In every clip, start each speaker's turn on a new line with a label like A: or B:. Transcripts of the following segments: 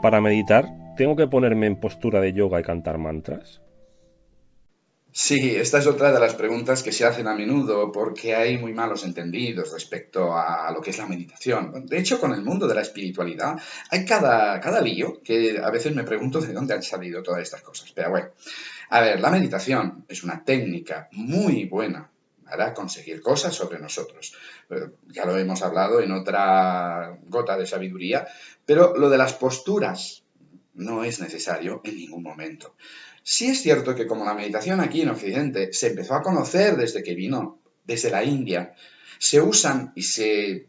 A: Para meditar, ¿tengo que ponerme en postura de yoga y cantar mantras?
B: Sí, esta es otra de las preguntas que se hacen a menudo porque hay muy malos entendidos respecto a lo que es la meditación. De hecho, con el mundo de la espiritualidad hay cada, cada lío que a veces me pregunto de dónde han salido todas estas cosas. Pero bueno, a ver, la meditación es una técnica muy buena para conseguir cosas sobre nosotros. Ya lo hemos hablado en otra gota de sabiduría, pero lo de las posturas no es necesario en ningún momento. Sí es cierto que como la meditación aquí en Occidente se empezó a conocer desde que vino desde la India, se usan y se,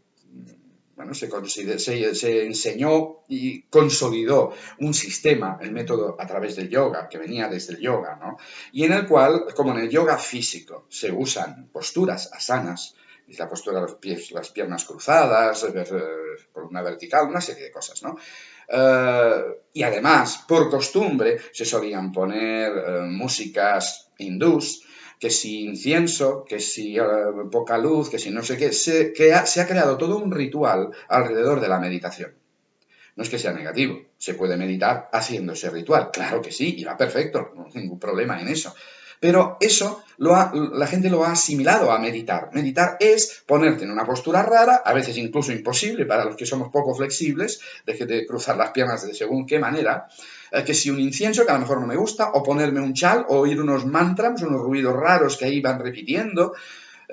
B: bueno, se, se, enseñó y consolidó un sistema, el método a través del yoga, que venía desde el yoga, ¿no? Y en el cual, como en el yoga físico, se usan posturas asanas, la postura de los pies, las piernas cruzadas, por una vertical, una serie de cosas, ¿no? Eh, y además, por costumbre, se solían poner eh, músicas hindús, que si incienso, que si eh, poca luz, que si no sé qué, se, se ha creado todo un ritual alrededor de la meditación. No es que sea negativo, se puede meditar haciendo ese ritual, claro que sí, y va perfecto, no hay ningún problema en eso. Pero eso la gente lo ha asimilado a meditar. Meditar es ponerte en una postura rara, a veces incluso imposible para los que somos poco flexibles, de cruzar las piernas de según qué manera, eh, que si un incienso que a lo mejor no me gusta, o ponerme un chal, o oír unos mantras, unos ruidos raros que ahí van repitiendo,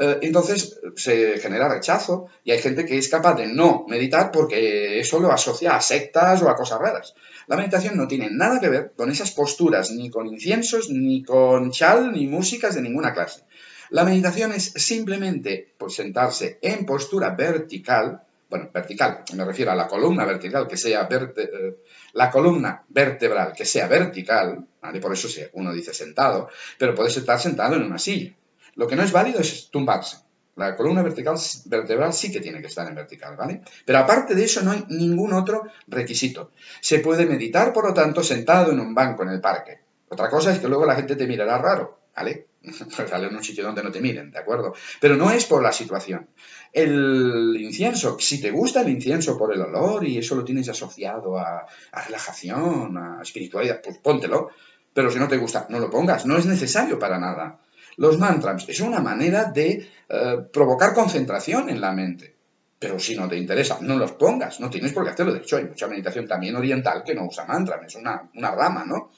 B: eh, entonces se genera rechazo y hay gente que es capaz de no meditar porque eso lo asocia a sectas o a cosas raras. La meditación no tiene nada que ver con esas posturas, ni con inciensos, ni con chal, ni músicas de ninguna clase. La meditación es simplemente pues, sentarse en postura vertical, bueno, vertical, me refiero a la columna vertical, que sea eh, la columna vertebral que sea vertical, por eso uno dice sentado, pero puedes estar sentado en una silla. Lo que no es válido es tumbarse. La columna vertical, vertebral sí que tiene que estar en vertical, ¿vale? Pero aparte de eso no hay ningún otro requisito. Se puede meditar, por lo tanto, sentado en un banco en el parque. Otra cosa es que luego la gente te mirará raro, ¿vale? Pues en un sitio donde no te miren, ¿de acuerdo? Pero no es por la situación. El incienso, si te gusta el incienso por el olor y eso lo tienes asociado a relajación, a espiritualidad, pues póntelo. Pero si no te gusta, no lo pongas. No es necesario para nada. Los mantras es una manera de eh, provocar concentración en la mente. Pero si no te interesa, no los pongas, no tienes por qué hacerlo. De hecho, hay mucha meditación también oriental que no usa mantras, es una, una rama, ¿no?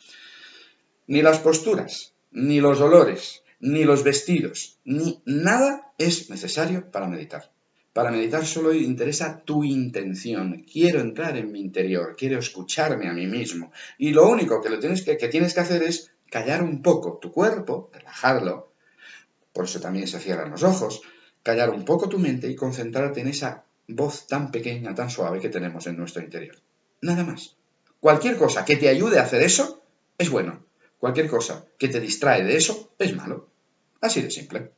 B: Ni las posturas, ni los olores, ni los vestidos, ni nada es necesario para meditar. Para meditar solo interesa tu intención. Quiero entrar en mi interior, quiero escucharme a mí mismo. Y lo único que, lo tienes que, que tienes que hacer es callar un poco tu cuerpo, relajarlo, por eso también se cierran los ojos, callar un poco tu mente y concentrarte en esa voz tan pequeña, tan suave que tenemos en nuestro interior. Nada más. Cualquier cosa que te ayude a hacer eso es bueno. Cualquier cosa que te distrae de eso es malo. Así de simple.